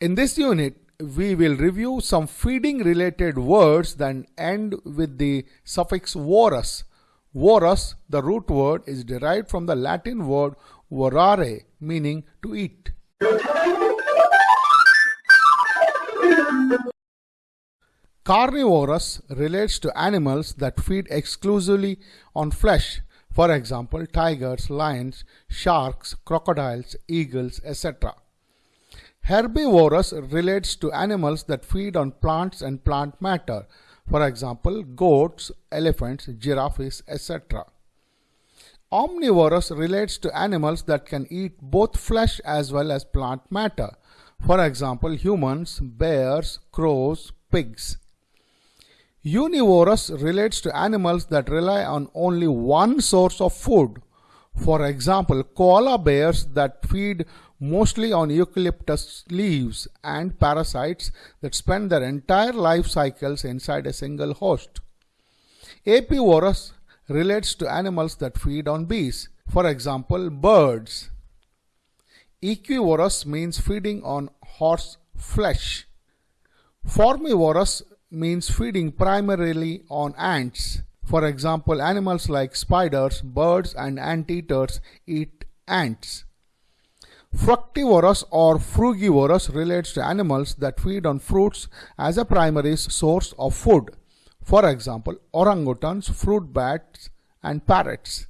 In this unit, we will review some feeding related words that end with the suffix vorous. Vorous, the root word, is derived from the Latin word vorare, meaning to eat. Carnivorous relates to animals that feed exclusively on flesh, for example, tigers, lions, sharks, crocodiles, eagles, etc. Herbivorous relates to animals that feed on plants and plant matter, for example, goats, elephants, giraffes, etc. Omnivorous relates to animals that can eat both flesh as well as plant matter, for example, humans, bears, crows, pigs. Univorous relates to animals that rely on only one source of food. For example, koala bears that feed mostly on eucalyptus leaves and parasites that spend their entire life cycles inside a single host. Apivorous relates to animals that feed on bees. For example, birds. Equivorous means feeding on horse flesh. Formivorous means feeding primarily on ants. For example, animals like spiders, birds, and anteaters eat ants. Fructivorous or frugivorous relates to animals that feed on fruits as a primary source of food. For example, orangutans, fruit bats, and parrots.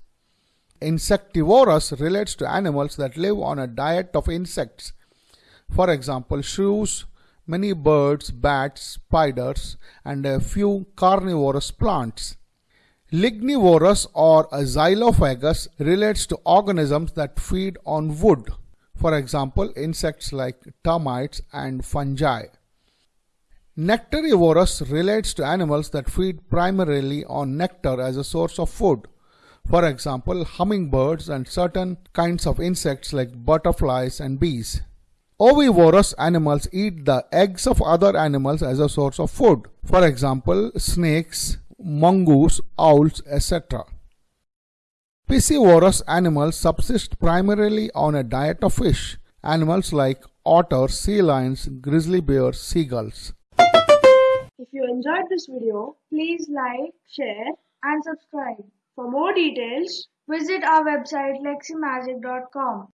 Insectivorous relates to animals that live on a diet of insects. For example, shrews, many birds, bats, spiders, and a few carnivorous plants. Lignivorous or xylophagous relates to organisms that feed on wood, for example, insects like termites and fungi. Nectarivorous relates to animals that feed primarily on nectar as a source of food. For example, hummingbirds and certain kinds of insects like butterflies and bees. Ovivorous animals eat the eggs of other animals as a source of food. For example, snakes, mongoose, owls, etc. Piscivorous animals subsist primarily on a diet of fish. Animals like otters, sea lions, grizzly bears, seagulls. If you enjoyed this video, please like, share and subscribe. For more details, visit our website leximagic.com.